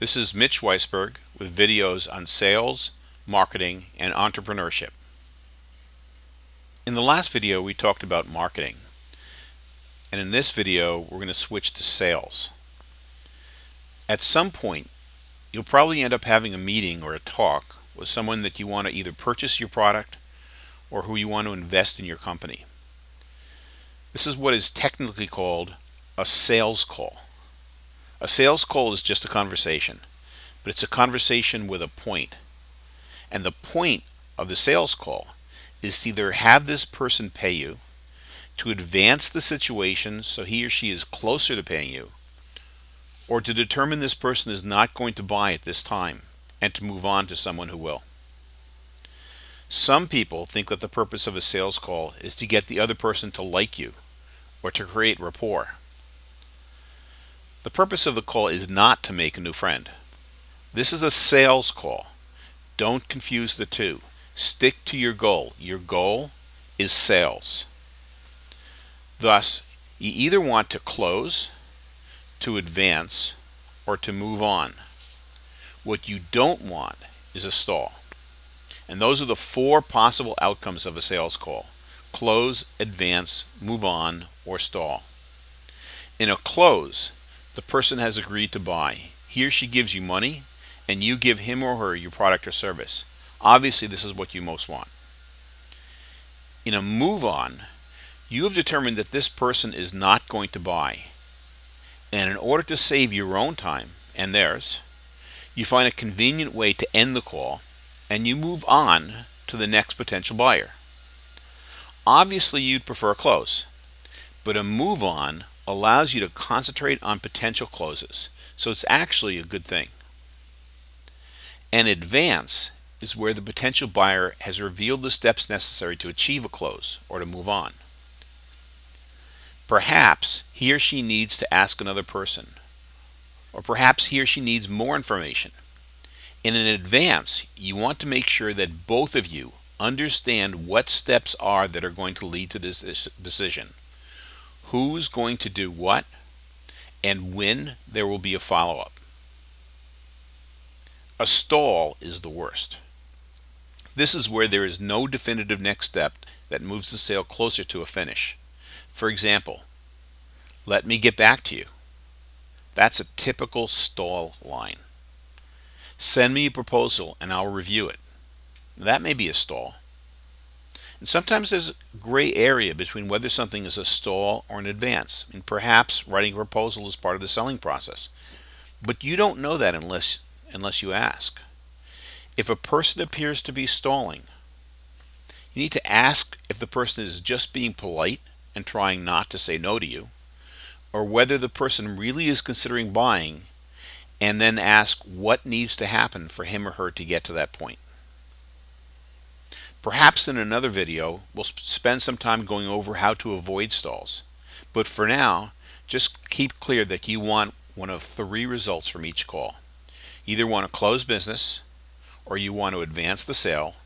This is Mitch Weisberg with videos on sales, marketing, and entrepreneurship. In the last video we talked about marketing and in this video we're going to switch to sales. At some point you'll probably end up having a meeting or a talk with someone that you want to either purchase your product or who you want to invest in your company. This is what is technically called a sales call. A sales call is just a conversation, but it's a conversation with a point. And the point of the sales call is to either have this person pay you, to advance the situation so he or she is closer to paying you, or to determine this person is not going to buy at this time and to move on to someone who will. Some people think that the purpose of a sales call is to get the other person to like you or to create rapport. The purpose of the call is not to make a new friend. This is a sales call. Don't confuse the two. Stick to your goal. Your goal is sales. Thus, you either want to close, to advance, or to move on. What you don't want is a stall. And those are the four possible outcomes of a sales call. Close, advance, move on, or stall. In a close, the person has agreed to buy. He or she gives you money and you give him or her your product or service. Obviously, this is what you most want. In a move on, you have determined that this person is not going to buy. And in order to save your own time and theirs, you find a convenient way to end the call and you move on to the next potential buyer. Obviously, you'd prefer a close, but a move on allows you to concentrate on potential closes. So it's actually a good thing. An advance is where the potential buyer has revealed the steps necessary to achieve a close or to move on. Perhaps he or she needs to ask another person, or perhaps he or she needs more information. In an advance, you want to make sure that both of you understand what steps are that are going to lead to this decision who's going to do what, and when there will be a follow-up. A stall is the worst. This is where there is no definitive next step that moves the sale closer to a finish. For example, let me get back to you. That's a typical stall line. Send me a proposal and I'll review it. That may be a stall. And sometimes there's a gray area between whether something is a stall or an advance. And perhaps writing a proposal is part of the selling process. But you don't know that unless, unless you ask. If a person appears to be stalling, you need to ask if the person is just being polite and trying not to say no to you, or whether the person really is considering buying, and then ask what needs to happen for him or her to get to that point. Perhaps in another video, we'll spend some time going over how to avoid stalls. But for now, just keep clear that you want one of three results from each call. Either want to close business, or you want to advance the sale,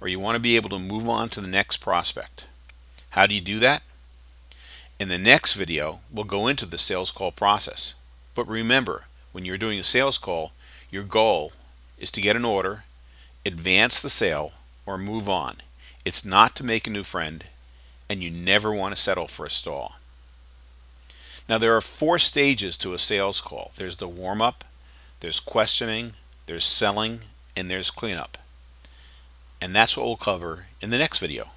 or you want to be able to move on to the next prospect. How do you do that? In the next video, we'll go into the sales call process. But remember, when you're doing a sales call, your goal is to get an order, advance the sale, or move on. It's not to make a new friend, and you never want to settle for a stall. Now there are four stages to a sales call. There's the warm-up, there's questioning, there's selling, and there's cleanup. And that's what we'll cover in the next video.